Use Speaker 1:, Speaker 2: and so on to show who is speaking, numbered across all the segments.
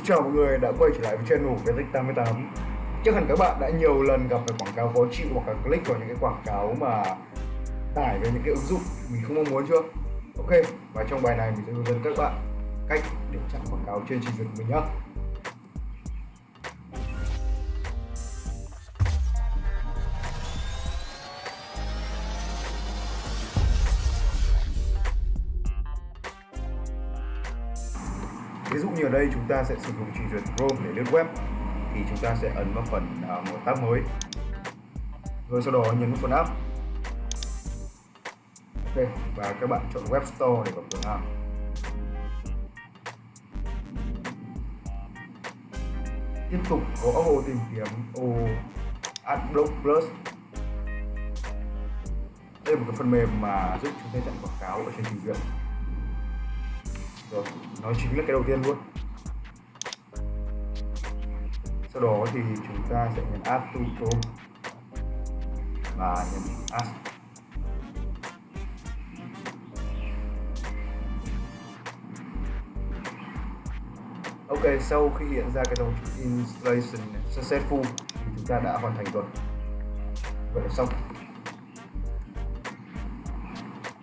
Speaker 1: Xin chào mọi người đã quay trở lại với channel Vetic88 Chắc hẳn các bạn đã nhiều lần gặp phải quảng cáo khó chịu hoặc là click vào những cái quảng cáo mà tải về những cái ứng dụng mình không mong muốn chưa? Ok, và trong bài này mình sẽ hướng dẫn các bạn cách để chặn quảng cáo trên trình duyệt của mình nhé ví dụ như ở đây chúng ta sẽ sử dụng trình duyệt Chrome để lướt web thì chúng ta sẽ ấn vào phần uh, một tab mới. Rồi sau đó nhấn vào phần app. Ok và các bạn chọn web store để vào cửa hàng tiếp tục có ô tìm kiếm ô AdBlock Plus. Đây là một cái phần mềm mà giúp chúng ta chặn quảng cáo ở trên trình duyệt rồi nó chính là cái đầu tiên luôn sau đó thì chúng ta sẽ nhấn add to chrome và nhấn add Ok, sau khi hiện ra cái dòng installation successful thì chúng ta đã hoàn thành rồi. Vậy là xong.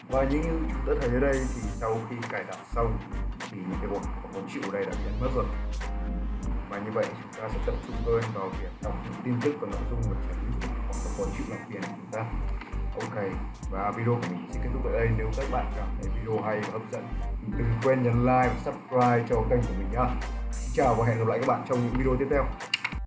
Speaker 1: Và như chúng ta thấy ở đây thì sau khi cài đặt xong thì những cái bột khó chịu ở đây đã biến mất rồi. Và như vậy chúng ta sẽ tập trung hơn vào việc đọc những tin tức và nội dung và tránh hoặc là khó chịu làm của chúng ta. Ok, và video của mình sẽ kết thúc tại đây. Nếu các bạn cảm thấy video hay và hấp dẫn thì đừng quên nhấn like và subscribe cho kênh của mình nhá. Xin chào và hẹn gặp lại các bạn trong những video tiếp theo.